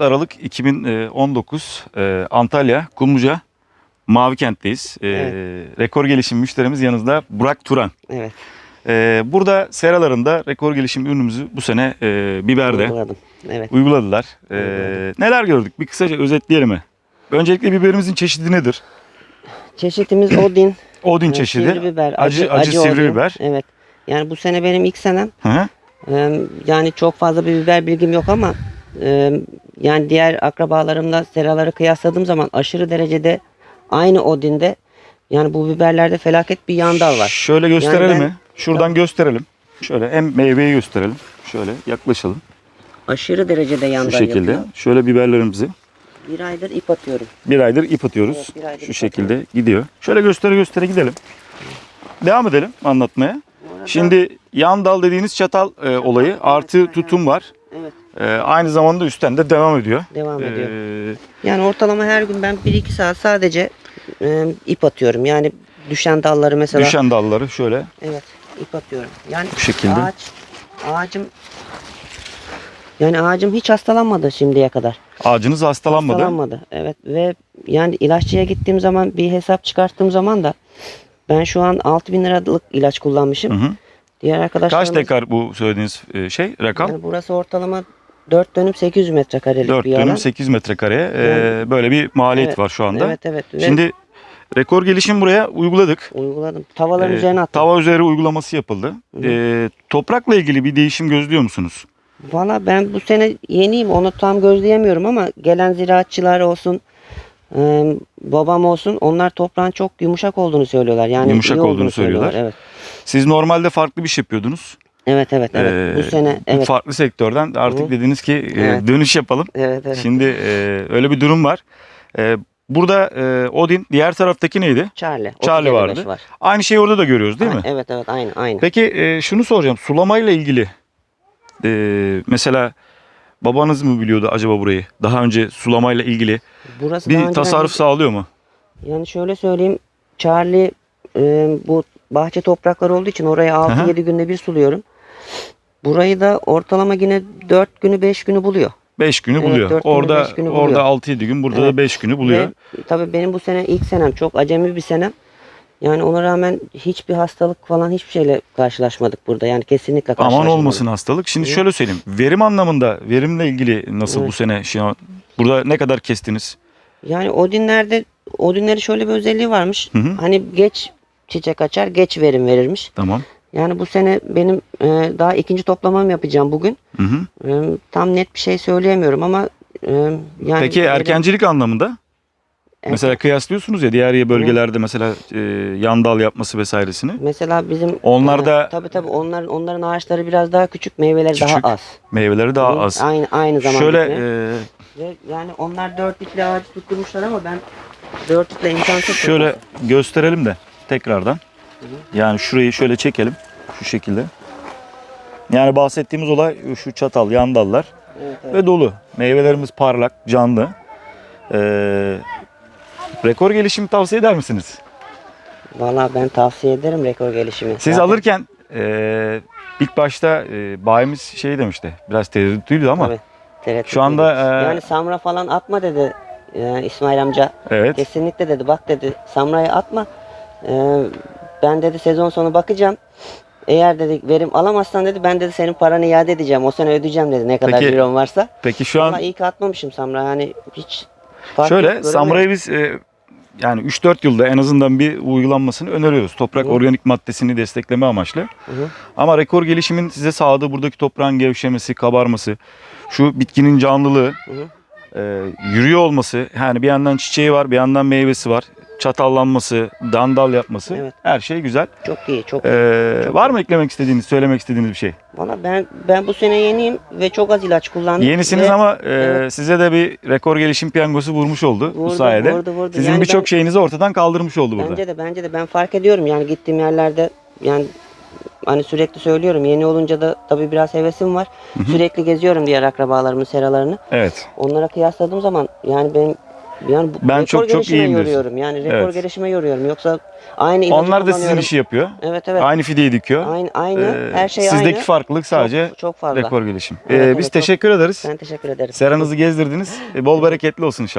Aralık 2019 e, Antalya Kumluca Mavi Kent'teyiz. E, Rekor gelişim müşterimiz yanımızda Burak Turan. Evet. E, burada seralarında rekor gelişim ürünümüzü bu sene biberde Uyguladım. Evet. uyguladılar. Uyguladım. neler gördük? Bir kısaca özetleyelim mi? Öncelikle biberimizin çeşidi nedir? Çeşitimiz Odin. Odin çeşidi. Sivri biber. Acı, acı, sivri Odin. biber. Evet. Yani bu sene benim ilk senem. Hı hı. Yani çok fazla bir biber bilgim yok ama yani diğer akrabalarımla seraları kıyasladığım zaman aşırı derecede aynı Odin'de yani bu biberlerde felaket bir yan dal var. Şöyle gösterelim ben- mi? Şuradan gösterelim. Şöyle hem meyveyi gösterelim. Şöyle yaklaşalım. Aşırı derecede yan Şu şekilde. yapıyor. Şöyle biberlerimizi Bir aydır ip atıyorum. bir aydır ip atıyoruz. Evet, bir aydır Şu ip şekilde gidiyor. Şöyle göstere göstere gidelim. Devam edelim anlatmaya. Şimdi yan dal dediğiniz çatal e, olayı artı tutum var. Evet E, aynı zamanda üstten de devam ediyor. devam ediyor. E, Yani ortalama her gün ben 1-2 saat sadece e, ip atıyorum. Yani düşen dalları mesela. düşen dalları şöyle Evet ip atıyorum. Yani Bu şekilde. ağaç, ağacım yani ağacım hiç hastalanmadı şimdiye kadar. ağacınız hastalanmadı. Hastalanmadı. Evet ve yani ilaççıya gittiğim zaman bir hesap çıkarttığım zaman da ben şu an 6000 liralık ilaç kullanmışım. Hı hı. Diğer arkadaşlarım Kaç dekar bu söylediğiniz e, şey rakam? Yani burası ortalama 4 dönüm 800 metrekarelik 4 bir alan. dönüm 8 metrekareye e, Yani- böyle bir maliyet Evet, var şu anda. Evet evet. Ve Şimdi rekor gelişim buraya uyguladık. uyguladım. Tavaların Ee, üzerine attım. Tava üzeri uygulaması yapıldı. Hı. Ee, toprakla ilgili bir değişim gözlüyor musunuz? Valla ben bu sene yeniyim onu tam gözleyemiyorum ama gelen ziraatçılar olsun e, babam olsun onlar toprağın çok yumuşak olduğunu söylüyorlar. Yani Yumuşak iyi olduğunu söylüyorlar. Evet. Siz normalde farklı bir şey yapıyordunuz. Evet evet evet. Ee, bu sene evet. Farklı sektörden artık Hı. dediniz ki e, Evet. dönüş yapalım. Evet evet. Şimdi e, öyle bir durum var. E, burada e, Odin diğer taraftaki neydi? Charlie. Charlie 37.5 vardı. Var. Aynı şeyi orada da görüyoruz değil mi? Evet evet aynı aynı. Peki e, şunu soracağım. Sulamayla ilgili e, mesela babanız mı biliyordu acaba burayı? Daha önce sulamayla ilgili Burası bir tasarruf sağlıyor mu? Yani şöyle söyleyeyim. Charlie e, bu bahçe toprakları olduğu için oraya Aha. 6-7 günde bir suluyorum. Burayı da ortalama yine 4 günü 5 günü buluyor. 5 günü Evet, buluyor. orada beş günü orada 6-7 gün, burada Evet. da 5 günü buluyor. Ve tabii benim bu sene ilk senem çok acemi bir senem. Yani ona rağmen hiçbir hastalık falan hiçbir şeyle karşılaşmadık burada. Yani kesinlikle Aman karşılaşmadık. olmasın hastalık. Şimdi Hı. şöyle söyleyeyim. Verim anlamında, verimle ilgili nasıl Evet. bu sene? Şey, burada ne kadar kestiniz? Yani Odinler'de Odinleri şöyle bir özelliği varmış. Hı hı. Hani geç çiçek açar, geç verim verirmiş. Tamam. Yani bu sene benim e, daha ikinci toplamam yapacağım bugün. Hı hı. E, tam net bir şey söyleyemiyorum ama e, yani Peki erkencilik anlamında? erken- Mesela kıyaslıyorsunuz ya diğer bölgelerde mesela e, yan dal yapması vesairesini. mesela bizim Onlar e, tabii tabii onların onların ağaçları biraz daha küçük, meyveleri Küçük, daha az. Meyveleri daha Hı, az. Aynı aynı zamanda. Şöyle e, yani onlar dört dikli ağaç tutturmuşlar ama ben dört dikle imkansız. şöyle gösterelim de tekrardan. Yani şurayı şöyle çekelim. Şu şekilde. Yani bahsettiğimiz olay şu çatal, yan dallar. Evet, evet. ve dolu. Meyvelerimiz parlak, canlı. Ee, rekor gelişimi tavsiye eder misiniz? Valla ben tavsiye ederim rekor gelişimi. Siz Zaten- alırken e, ilk başta e, bayimiz şey demişti. Biraz tereddütlüydü ama Tabii, tereddüt Şu anda, e, yani Samra falan atma dedi e, İsmail amca. evet. Kesinlikle dedi bak dedi Samra'yı atma. E, ben dedi sezon sonu bakacağım. Eğer dedi verim alamazsan dedi ben dedi senin paranı iade edeceğim. O sene ödeyeceğim dedi ne kadar Peki, ciron varsa. Peki şu an Valla iyi ki atmamışım Samra yani hiç fark şöyle göremedim. Samura'yı biz e, yani 3-4 yılda en azından bir uygulanmasını öneriyoruz. Toprak Hı. organik maddesini destekleme amaçlı. Hı. Ama rekor gelişimin size sağladığı buradaki toprağın gevşemesi, kabarması, şu bitkinin canlılığı, hı. e, yürüyor olması, yani bir yandan çiçeği var, bir yandan meyvesi var, çatallanması, dandal yapması, Evet. her şey güzel. Çok iyi çok E, Çok var mı eklemek istediğiniz, söylemek istediğiniz bir şey? Valla ben ben bu sene yeniyim ve çok az ilaç kullandım. Yenisiniz Ve ama e, evet. size de bir rekor gelişim piyangosu vurmuş oldu bu Vurdu, sayede. vurdu, vurdu. Sizin Yani birçok şeyinizi ortadan kaldırmış oldu burada. Bence de bence de ben fark ediyorum yani gittiğim yerlerde yani hani sürekli söylüyorum yeni olunca da tabii biraz hevesim var. Sürekli geziyorum diğer akrabalarımın seralarını. Evet. Onlara kıyasladığım zaman yani benim Yani bu, Ben çok çok iyiyim diyorsun. yoruyorum. Yani rekor Evet. gelişime yoruyorum. Yoksa aynı ilacı Onlar da sizin işi yapıyor. Evet evet. Aynı fideyi dikiyor. Aynı aynı. Ee, Her şey Sizdeki aynı. farklılık sadece çok, çok fazla. rekor gelişim. Evet, Ee, evet, biz çok- teşekkür ederiz. Ben teşekkür ederim. Seranızı gezdirdiniz. Ee, Bol bereketli olsun inşallah.